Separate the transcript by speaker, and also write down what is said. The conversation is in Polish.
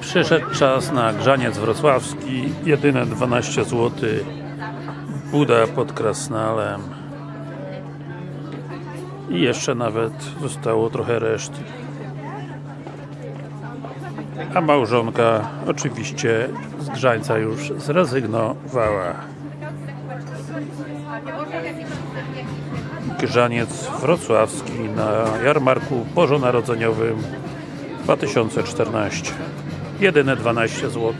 Speaker 1: Przyszedł czas na grzaniec wrocławski, jedyne 12 zł. Buda pod Krasnalem. I jeszcze nawet zostało trochę reszty. A małżonka oczywiście z grzańca już zrezygnowała. Grzaniec wrocławski na jarmarku bożonarodzeniowym 2014. Jedyne 12 zł.